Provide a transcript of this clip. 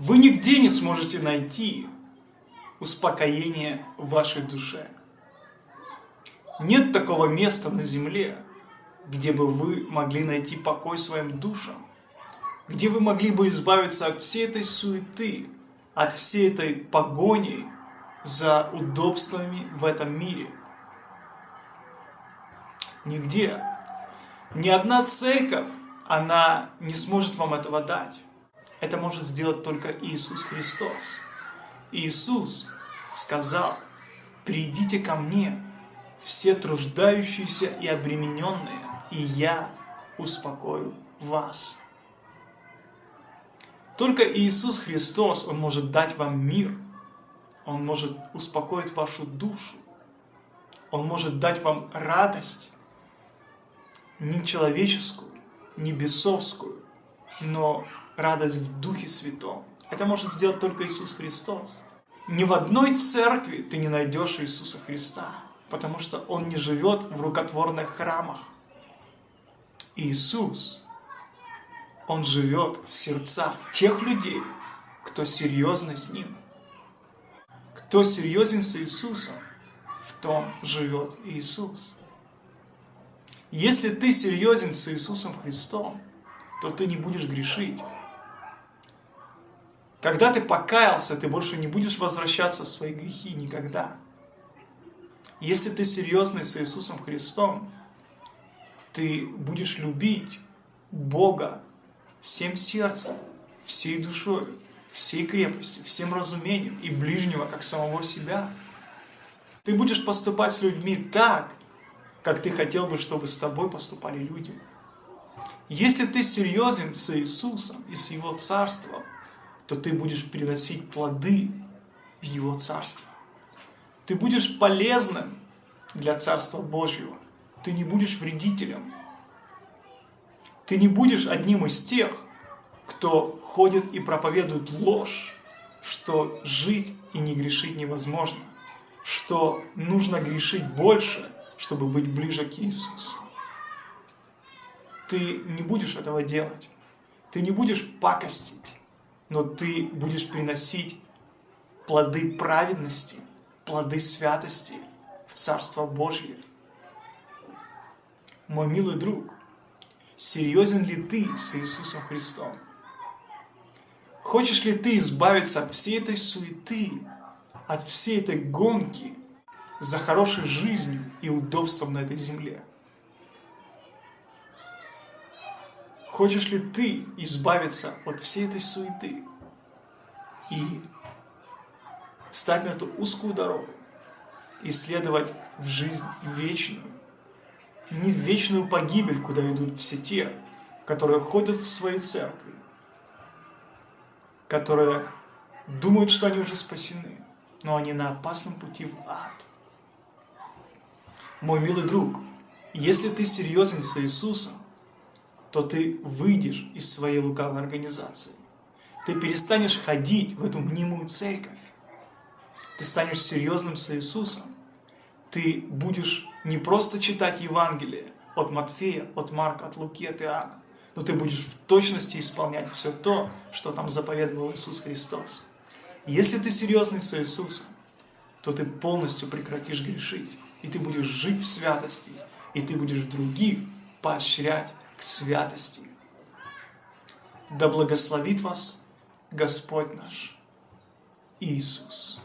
Вы нигде не сможете найти успокоение вашей душе. Нет такого места на земле, где бы вы могли найти покой своим душам, где вы могли бы избавиться от всей этой суеты, от всей этой погони за удобствами в этом мире. Нигде. Ни одна церковь, она не сможет вам этого дать. Это может сделать только Иисус Христос. Иисус сказал, «Придите ко мне, все труждающиеся и обремененные, и я успокою вас». Только Иисус Христос, Он может дать вам мир, Он может успокоить вашу душу, Он может дать вам радость, не человеческую, не бесовскую, но радость в Духе Святом. Это может сделать только Иисус Христос. Ни в одной церкви ты не найдешь Иисуса Христа, потому что Он не живет в рукотворных храмах. Иисус, Он живет в сердцах тех людей, кто серьезно с Ним. Кто серьезен с Иисусом, в том живет Иисус. Если ты серьезен с Иисусом Христом, то ты не будешь грешить. Когда ты покаялся, ты больше не будешь возвращаться в свои грехи никогда. Если ты серьезный с Иисусом Христом, ты будешь любить Бога всем сердцем, всей душой, всей крепостью, всем разумением и ближнего, как самого себя. Ты будешь поступать с людьми так, как ты хотел бы, чтобы с тобой поступали люди. Если ты серьезен с Иисусом и с Его Царством, то ты будешь приносить плоды в Его Царство. Ты будешь полезным для Царства Божьего. Ты не будешь вредителем. Ты не будешь одним из тех, кто ходит и проповедует ложь, что жить и не грешить невозможно, что нужно грешить больше, чтобы быть ближе к Иисусу. Ты не будешь этого делать. Ты не будешь пакостить но ты будешь приносить плоды праведности, плоды святости в Царство Божье. Мой милый друг, серьезен ли ты с Иисусом Христом? Хочешь ли ты избавиться от всей этой суеты, от всей этой гонки за хорошей жизнью и удобством на этой земле? Хочешь ли ты избавиться от всей этой суеты и встать на эту узкую дорогу, исследовать в жизнь вечную, не в вечную погибель, куда идут все те, которые ходят в свои церкви, которые думают, что они уже спасены, но они на опасном пути в ад. Мой милый друг, если ты серьезен с Иисусом, то ты выйдешь из своей лукавой организации. Ты перестанешь ходить в эту мнимую церковь. Ты станешь серьезным с Иисусом. Ты будешь не просто читать Евангелие от Матфея, от Марка, от Луки, от Иоанна, но ты будешь в точности исполнять все то, что там заповедовал Иисус Христос. Если ты серьезный с Иисусом, то ты полностью прекратишь грешить, и ты будешь жить в святости, и ты будешь других поощрять к святости. Да благословит вас Господь наш Иисус.